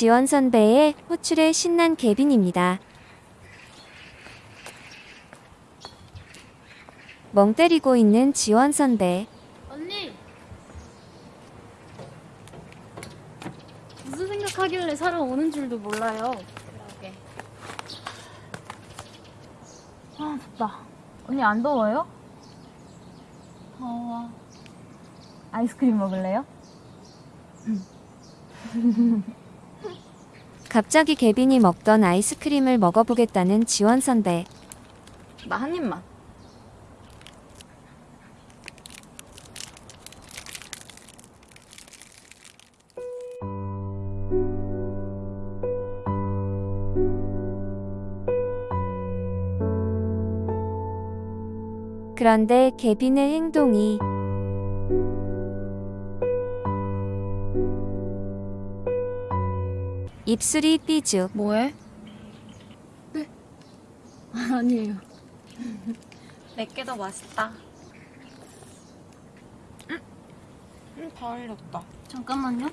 지원 선배의 호출에 신난 개빈입니다. 멍 때리고 있는 지원 선배. 언니! 무슨 생각하길래 사러 오는 줄도 몰라요. 그러게. 아, 덥다. 언니 안 더워요? 더워. 아이스크림 먹을래요? 갑자기 개빈이 먹던 아이스크림을 먹어보겠다는 지원 선배. 나 한 입만. 그런데 개빈의 행동이 입술이 삐죽. 뭐해? 네. 아니에요. 내게 더 맛있다. 응, 응, 다 흘렸다. 잠깐만요.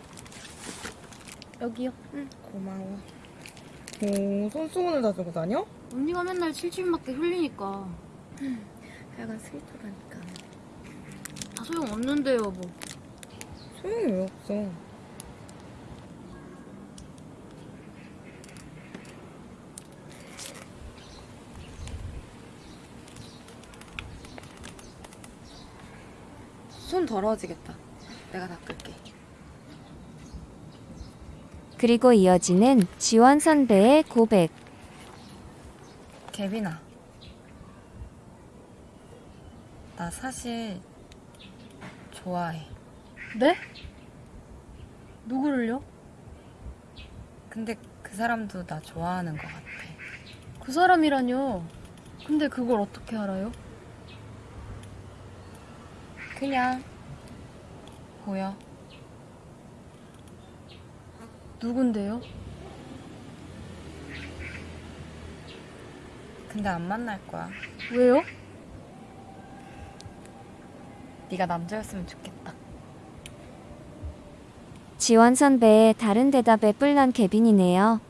여기요. 응, 고마워. 오, 손수건을 다 들고 다녀? 언니가 맨날 칠칠맞게 흘리니까. 하여간 스위트라니까. 다 소용없는데요, 뭐. 소용이 왜 없어? 손 더러워지겠다. 내가 닦을게. 그리고 이어지는 지원 선배의 고백. 개빈아. 나 사실 좋아해. 네? 누구를요? 근데 그 사람도 나 좋아하는 것 같아. 그 사람이라뇨. 근데 그걸 어떻게 알아요? 그냥 보여. 누군데요? 근데 안 만날 거야. 왜요? 네가 남자였으면 좋겠다. 지원 선배의 다른 대답에 뿔난 개빈이네요.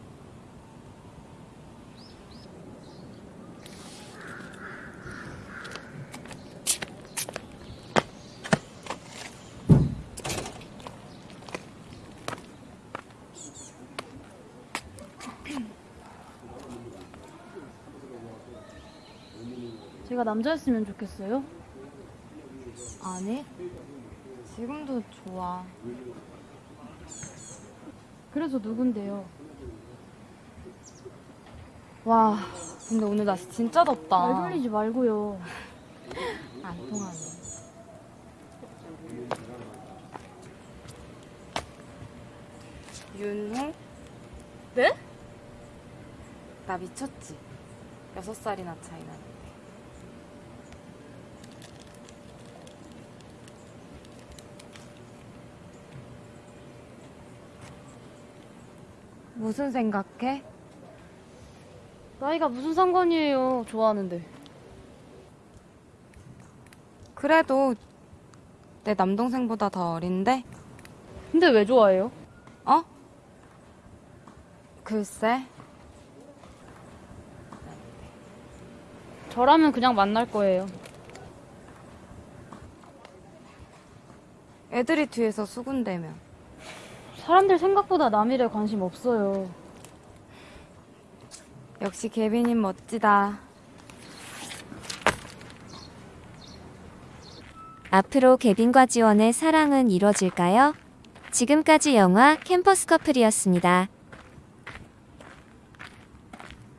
제가 남자였으면 좋겠어요? 아니, 지금도 좋아. 그래서 누군데요? 와, 근데 오늘 날씨 진짜 덥다. 말 돌리지 말고요. 안 통하네. 윤호? 네? 나 미쳤지? 여섯 살이나 차이 나는 무슨 생각해? 나이가 무슨 상관이에요. 좋아하는데. 그래도 내 남동생보다 더 어린데? 근데 왜 좋아해요? 어? 글쎄, 저라면 그냥 만날 거예요. 애들이 뒤에서 수군대면. 사람들 생각보다 남일에 관심 없어요. 역시 개빈님 멋지다. 앞으로 개빈과 지원의 사랑은 이뤄질까요? 지금까지 영화 캠퍼스 커플이었습니다.